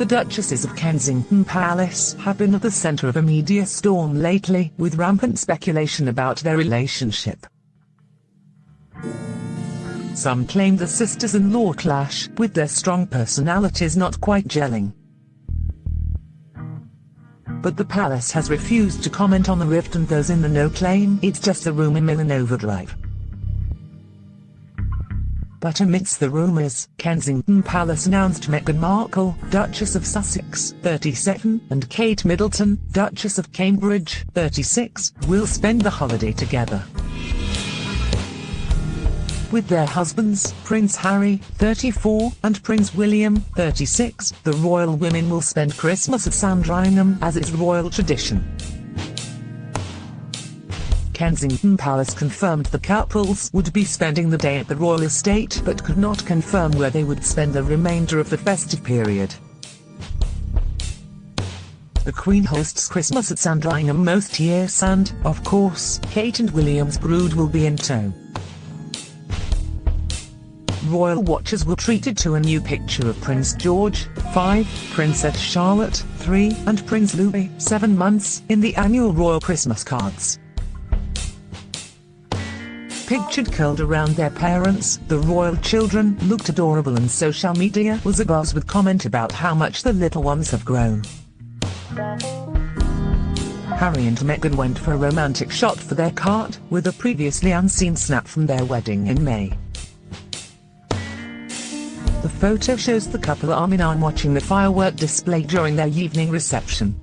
The Duchesses of Kensington Palace have been at the centre of a media storm lately, with rampant speculation about their relationship. Some claim the sisters-in-law clash, with their strong personalities not quite gelling. But the palace has refused to comment on the rift and those in the know claim it's just a rumour mill in overdrive. But amidst the rumours, Kensington Palace announced Meghan Markle, Duchess of Sussex, 37, and Kate Middleton, Duchess of Cambridge, 36, will spend the holiday together. With their husbands, Prince Harry, 34, and Prince William, 36, the royal women will spend Christmas at Sandringham as is royal tradition. Kensington Palace confirmed the couples would be spending the day at the royal estate but could not confirm where they would spend the remainder of the festive period. The Queen hosts Christmas at Sandringham most years and, of course, Kate and William's brood will be in tow. Royal watchers were treated to a new picture of Prince George, 5, Princess Charlotte, 3, and Prince Louis, 7 months, in the annual Royal Christmas cards pictured curled around their parents, the royal children looked adorable and social media was abuzz with comment about how much the little ones have grown. Harry and Meghan went for a romantic shot for their card, with a previously unseen snap from their wedding in May. The photo shows the couple arm in arm watching the firework display during their evening reception.